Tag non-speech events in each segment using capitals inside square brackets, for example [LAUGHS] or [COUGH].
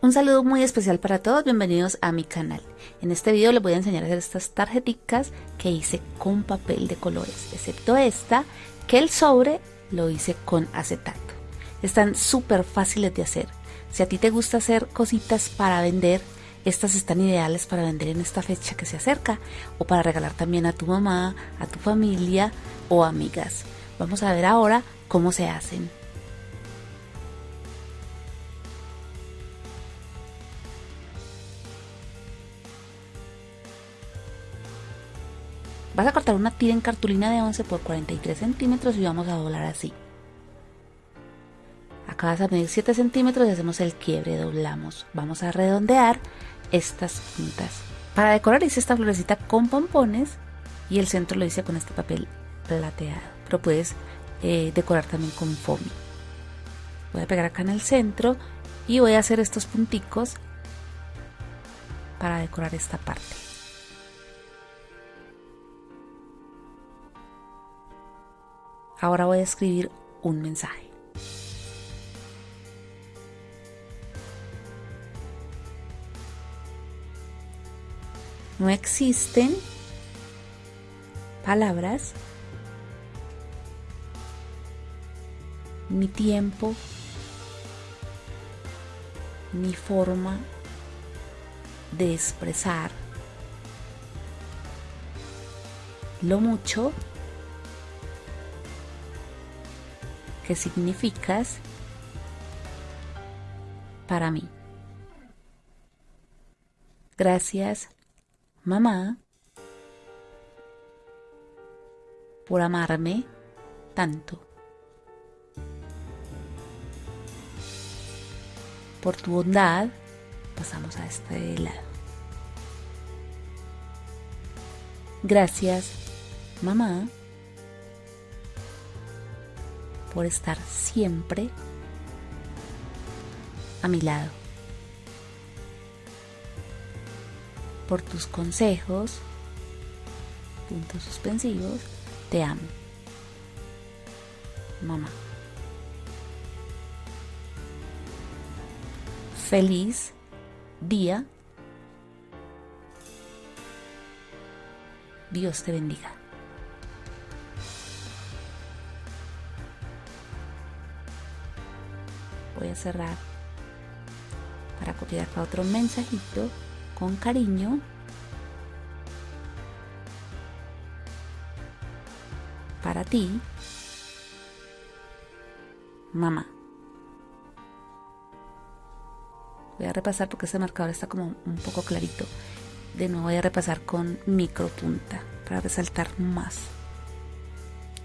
Un saludo muy especial para todos, bienvenidos a mi canal. En este video les voy a enseñar a hacer estas tarjeticas que hice con papel de colores, excepto esta, que el sobre lo hice con acetato. Están súper fáciles de hacer. Si a ti te gusta hacer cositas para vender, estas están ideales para vender en esta fecha que se acerca o para regalar también a tu mamá, a tu familia o amigas. Vamos a ver ahora cómo se hacen. Vas a cortar una tira en cartulina de 11 por 43 centímetros y vamos a doblar así. Acá vas a medir 7 centímetros y hacemos el quiebre, doblamos. Vamos a redondear estas puntas. Para decorar hice esta florecita con pompones y el centro lo hice con este papel plateado. Pero puedes eh, decorar también con foamy. Voy a pegar acá en el centro y voy a hacer estos punticos para decorar esta parte. Ahora voy a escribir un mensaje. No existen palabras ni tiempo ni forma de expresar lo mucho significas para mí. Gracias, mamá, por amarme tanto. Por tu bondad, pasamos a este lado. Gracias, mamá, por estar siempre a mi lado. Por tus consejos, puntos suspensivos, te amo. Mamá. Feliz día. Dios te bendiga. Cerrar. Para copiar acá otro mensajito con cariño. Para ti mamá. Voy a repasar porque este marcador está como un poco clarito. De nuevo voy a repasar con micro punta para resaltar más.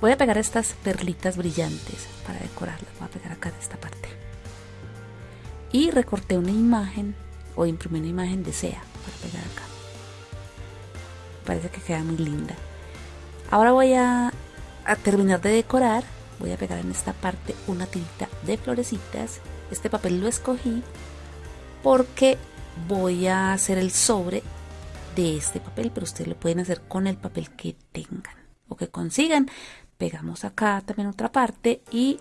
Voy a pegar estas perlitas brillantes para decorarlas. Voy a pegar acá de esta parte y recorté una imagen o imprimí una imagen de SEA para pegar acá. Parece que queda muy linda. Ahora voy a, a terminar de decorar. Voy a pegar en esta parte una tirita de florecitas. Este papel lo escogí porque voy a hacer el sobre de este papel pero ustedes lo pueden hacer con el papel que tengan o que consigan. Pegamos acá también otra parte y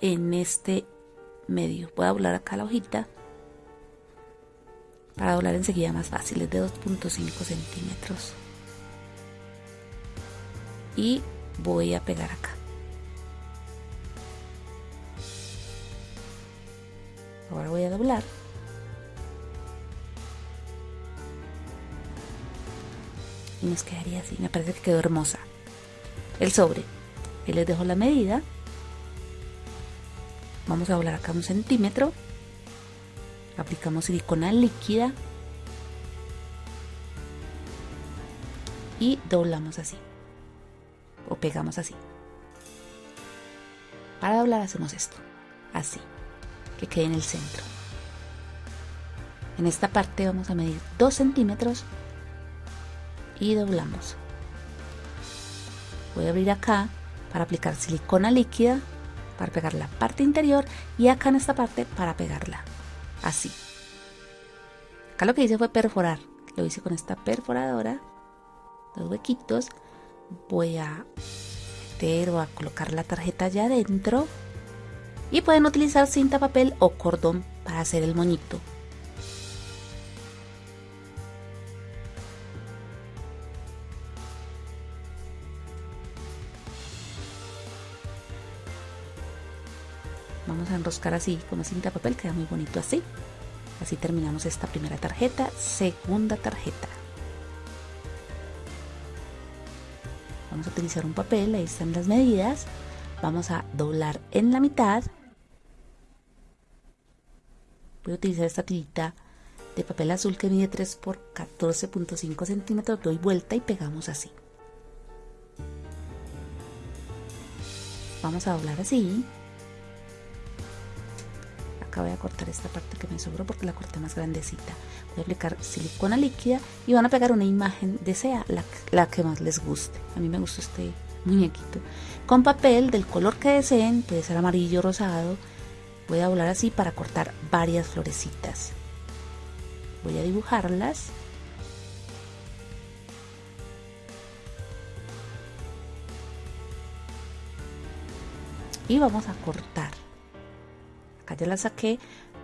en este medio. Voy a doblar acá la hojita para doblar enseguida más fácil, es de 2.5 centímetros. Y voy a pegar acá. Ahora voy a doblar. Y nos quedaría así, me parece que quedó hermosa. El sobre, ahí les dejo la medida vamos a doblar acá un centímetro. Aplicamos silicona líquida. Y doblamos así. O pegamos así. Para doblar hacemos esto. Así. Que quede en el centro. En esta parte vamos a medir 2 centímetros. Y doblamos. Voy a abrir acá para aplicar silicona líquida para pegar la parte interior y acá en esta parte para pegarla. Así. Acá lo que hice fue perforar. Lo hice con esta perforadora. Los huequitos. Voy a meter o a colocar la tarjeta allá adentro. Y pueden utilizar cinta papel o cordón para hacer el moñito. A enroscar así como cinta papel, queda muy bonito así. Así terminamos esta primera tarjeta, segunda tarjeta. Vamos a utilizar un papel, ahí están las medidas. Vamos a doblar en la mitad. Voy a utilizar esta tirita de papel azul que mide 3 por 14.5 centímetros. Doy vuelta y pegamos así. Vamos a doblar así voy a cortar esta parte que me sobró porque la corté más grandecita. Voy a aplicar silicona líquida y van a pegar una imagen de sea la, que más les guste. A mí me gustó este muñequito. Con papel del color que deseen puede ser amarillo rosado voy a doblar así para cortar varias florecitas. Voy a dibujarlas. Y vamos a cortar acá ya la saqué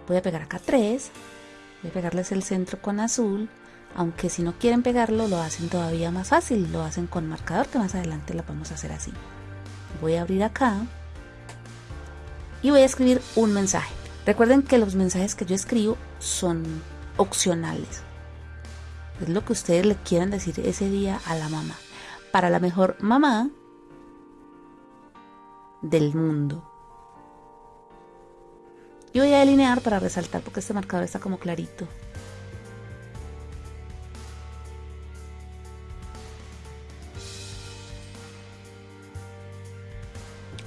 voy a pegar acá tres voy a pegarles el centro con azul aunque si no quieren pegarlo lo hacen todavía más fácil lo hacen con marcador que más adelante lo vamos a hacer así. Voy a abrir acá y voy a escribir un mensaje. Recuerden que los mensajes que yo escribo son opcionales. Es lo que ustedes le quieran decir ese día a la mamá. Para la mejor mamá del mundo yo voy a delinear para resaltar porque este marcador está como clarito.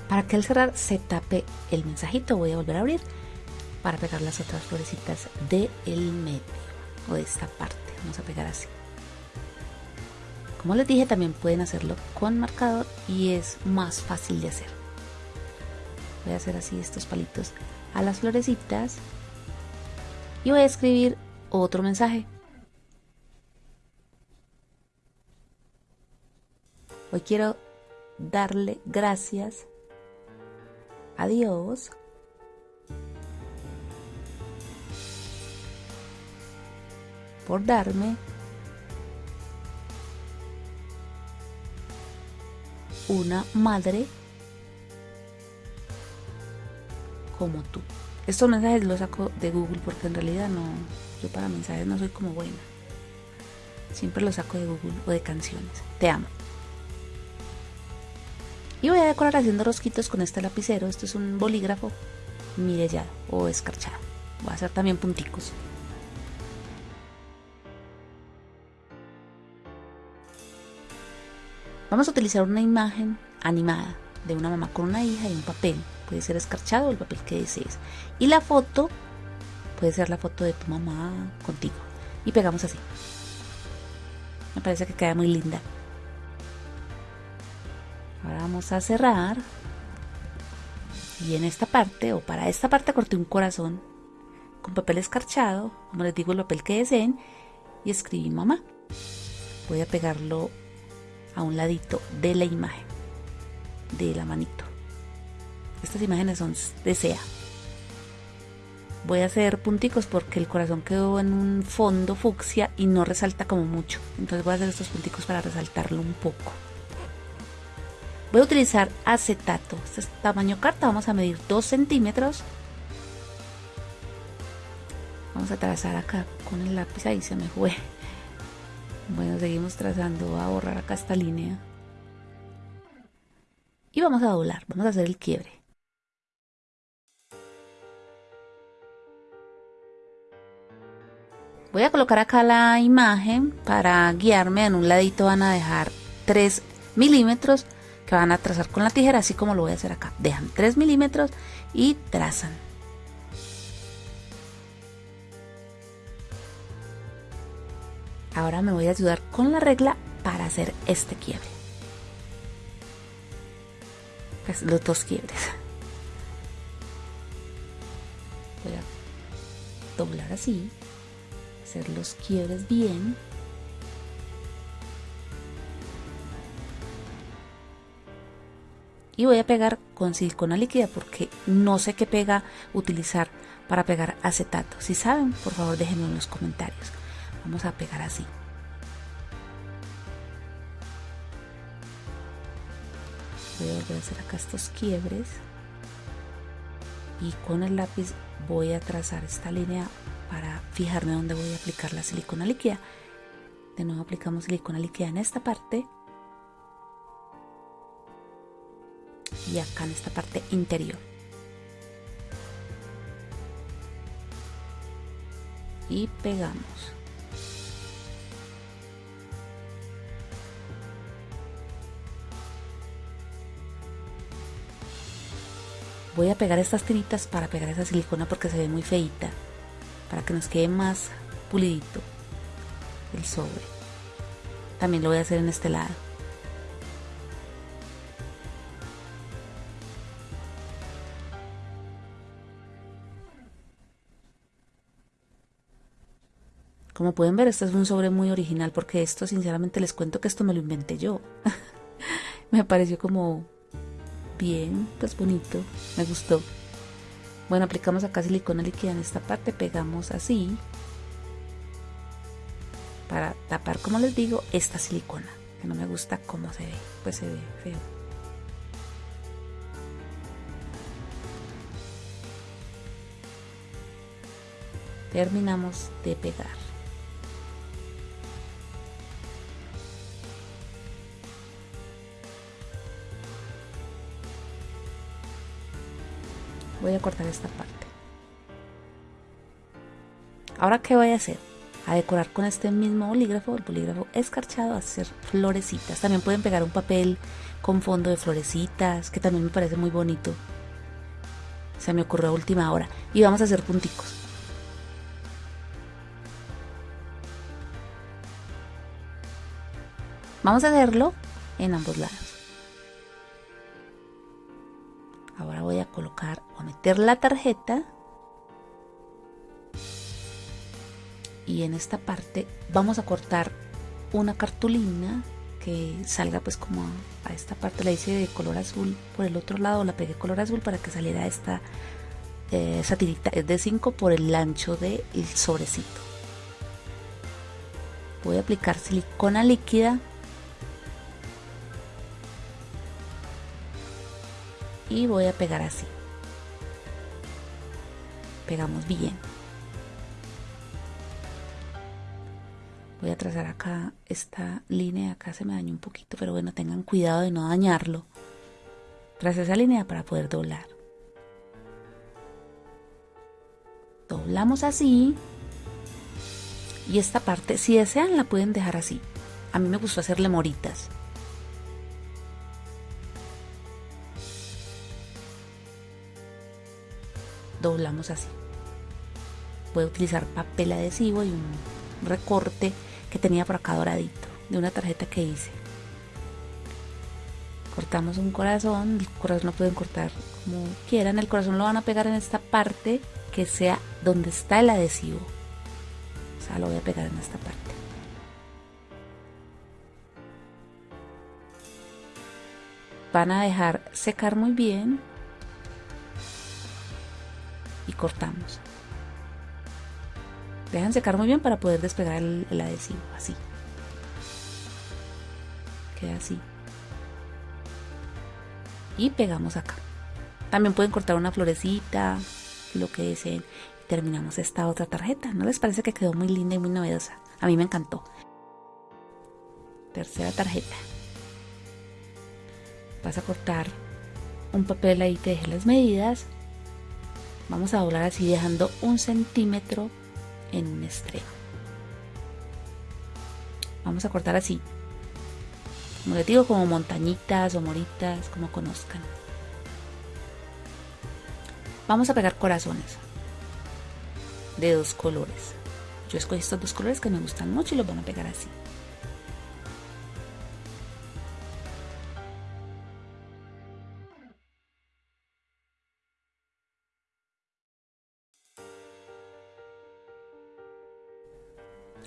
Para que al cerrar se tape el mensajito voy a volver a abrir para pegar las otras florecitas del medio o de esta parte. Vamos a pegar así. Como les dije también pueden hacerlo con marcador y es más fácil de hacer. Voy a hacer así estos palitos a las florecitas y voy a escribir otro mensaje. Hoy quiero darle gracias a Dios por darme una madre como tú. Estos mensajes los saco de Google porque en realidad no, yo para mensajes no soy como buena. Siempre los saco de Google o de canciones. Te amo. Y voy a decorar haciendo rosquitos con este lapicero. Esto es un bolígrafo mirellado o escarchado. Voy a hacer también punticos. Vamos a utilizar una imagen animada de una mamá con una hija y un papel puede ser escarchado el papel que desees. Y la foto puede ser la foto de tu mamá contigo. Y pegamos así. Me parece que queda muy linda. Ahora vamos a cerrar. Y en esta parte, o para esta parte, corté un corazón con papel escarchado, como les digo, el papel que deseen, y escribí mamá. Voy a pegarlo a un ladito de la imagen, de la manito. Estas imágenes son de sea. Voy a hacer punticos porque el corazón quedó en un fondo fucsia y no resalta como mucho. Entonces voy a hacer estos punticos para resaltarlo un poco. Voy a utilizar acetato. Este es tamaño carta. Vamos a medir 2 centímetros. Vamos a trazar acá con el lápiz. Ahí se me fue. Bueno, seguimos trazando. Voy a borrar acá esta línea. Y vamos a doblar. Vamos a hacer el quiebre. Voy a colocar acá la imagen para guiarme. En un ladito van a dejar 3 milímetros que van a trazar con la tijera, así como lo voy a hacer acá. Dejan 3 milímetros y trazan. Ahora me voy a ayudar con la regla para hacer este quiebre. Pues los dos quiebres. Voy a doblar así los quiebres bien. Y voy a pegar con silicona líquida porque no sé qué pega utilizar para pegar acetato. Si saben, por favor déjenme en los comentarios. Vamos a pegar así. Voy a hacer acá estos quiebres. y con el lápiz voy a trazar esta línea para fijarme dónde voy a aplicar la silicona líquida. De nuevo aplicamos silicona líquida en esta parte y acá en esta parte interior. Y pegamos. Voy a pegar estas tiritas para pegar esa silicona porque se ve muy feita. Para que nos quede más pulidito el sobre. También lo voy a hacer en este lado. Como pueden ver, este es un sobre muy original porque esto, sinceramente, les cuento que esto me lo inventé yo. [LAUGHS] me pareció como bien, pues bonito, me gustó. Bueno, aplicamos acá silicona líquida en esta parte, pegamos así para tapar, como les digo, esta silicona, que no me gusta cómo se ve, pues se ve feo. Terminamos de pegar. Voy a cortar esta parte. Ahora qué voy a hacer a decorar con este mismo bolígrafo. El bolígrafo escarchado a hacer florecitas. También pueden pegar un papel con fondo de florecitas que también me parece muy bonito. Se me ocurrió a última hora. Y vamos a hacer punticos. Vamos a hacerlo en ambos lados la tarjeta y en esta parte vamos a cortar una cartulina que salga pues como a, esta parte la hice de color azul por el otro lado la pegué color azul para que saliera esta eh, es de 5 por el ancho del sobrecito. Voy a aplicar silicona líquida. Y voy a pegar así pegamos bien. Voy a trazar acá esta línea acá se me dañó un poquito pero bueno tengan cuidado de no dañarlo. Tras esa línea para poder doblar. Doblamos así. Y esta parte si desean la pueden dejar así. A mí me gustó hacerle moritas doblamos así. Puedo utilizar papel adhesivo y un recorte que tenía por acá doradito de una tarjeta que hice. Cortamos un corazón, el corazón lo pueden cortar como quieran, el corazón lo van a pegar en esta parte que sea donde está el adhesivo. O sea, lo voy a pegar en esta parte. Van a dejar secar muy bien cortamos. Dejan secar muy bien para poder despegar el, adhesivo, así. Queda así. Y pegamos acá. También pueden cortar una florecita, lo que deseen. Y terminamos esta otra tarjeta. ¿No les parece que quedó muy linda y muy novedosa? A mí me encantó. Tercera tarjeta. Vas a cortar un papel ahí que deje las medidas vamos a doblar así dejando un centímetro en un extremo vamos a cortar así. Como les digo como montañitas o moritas como conozcan. Vamos a pegar corazones de dos colores. Yo escogí estos dos colores que me gustan mucho y los van a pegar así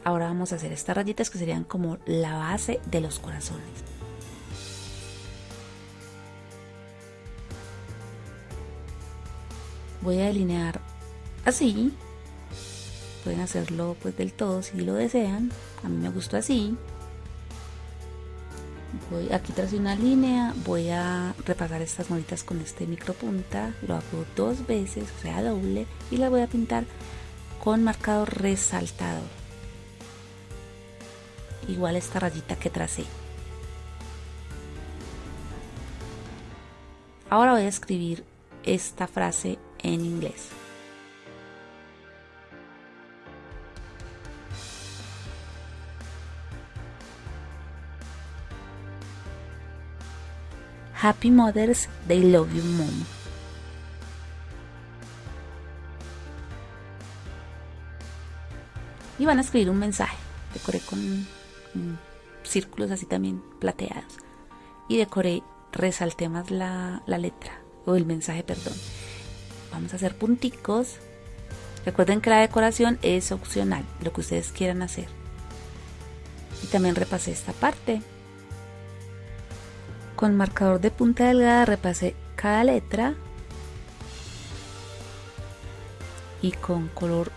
Ahora vamos a hacer estas rayitas que serían como la base de los corazones. Voy a delinear así. Pueden hacerlo pues del todo si lo desean. A mí me gustó así. voy aquí tras una línea voy a repasar estas moritas con este micropunta lo hago dos veces o sea doble y la voy a pintar con marcador resaltador igual esta rayita que tracé ahora voy a escribir esta frase en inglés Happy Mothers, They Love You Mom. Y van a escribir un mensaje. Decoré con círculos así también plateados. Y decoré, resalté más la, la letra, o el mensaje, perdón. Vamos a hacer punticos. Recuerden que la decoración es opcional, lo que ustedes quieran hacer. Y también repasé esta parte. Con marcador de punta delgada repasé cada letra y con color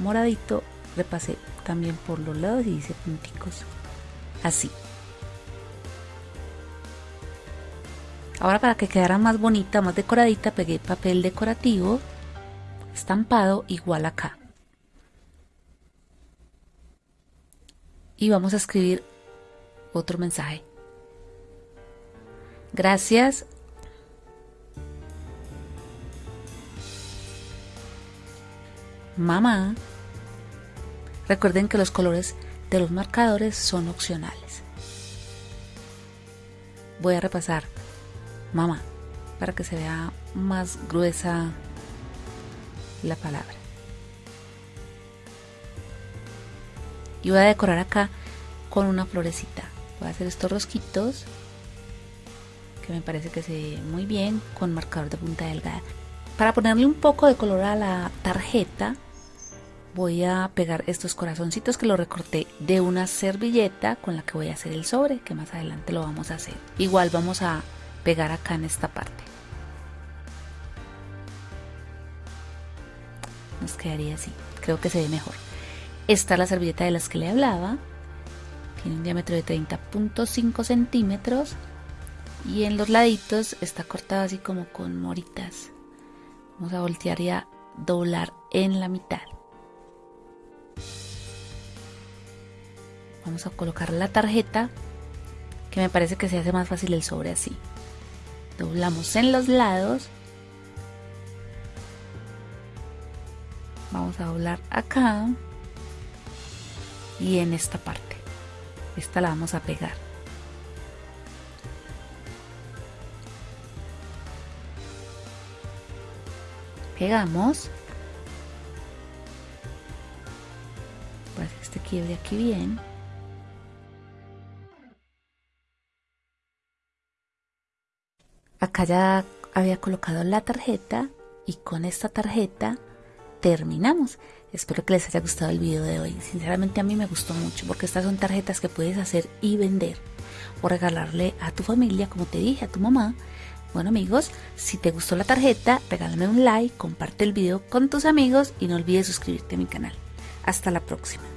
moradito repasé también por los lados y hice punticos así ahora para que quedara más bonita más decoradita pegué papel decorativo estampado igual acá y vamos a escribir otro mensaje Gracias. Mamá. Recuerden que los colores de los marcadores son opcionales. Voy a repasar mamá para que se vea más gruesa la palabra. Y voy a decorar acá con una florecita. Voy a hacer estos rosquitos que me parece que se ve muy bien con marcador de punta delgada. Para ponerle un poco de color a la tarjeta voy a pegar estos corazoncitos que lo recorté de una servilleta con la que voy a hacer el sobre, que más adelante lo vamos a hacer. Igual vamos a pegar acá en esta parte. Nos quedaría así, creo que se ve mejor. Esta es la servilleta de las que le hablaba. Tiene un diámetro de 30.5 centímetros y en los laditos está cortado así como con moritas. Vamos a voltear y a doblar en la mitad. Vamos a colocar la tarjeta que me parece que se hace más fácil el sobre así. Doblamos en los lados. Vamos a doblar acá y en esta parte. Esta la vamos a pegar. pegamos para que este quiebre aquí bien acá ya había colocado la tarjeta y con esta tarjeta terminamos espero que les haya gustado el video de hoy sinceramente a mí me gustó mucho porque estas son tarjetas que puedes hacer y vender o regalarle a tu familia como te dije a tu mamá bueno amigos, si te gustó la tarjeta, regálame un like, comparte el video con tus amigos y no olvides suscribirte a mi canal. Hasta la próxima.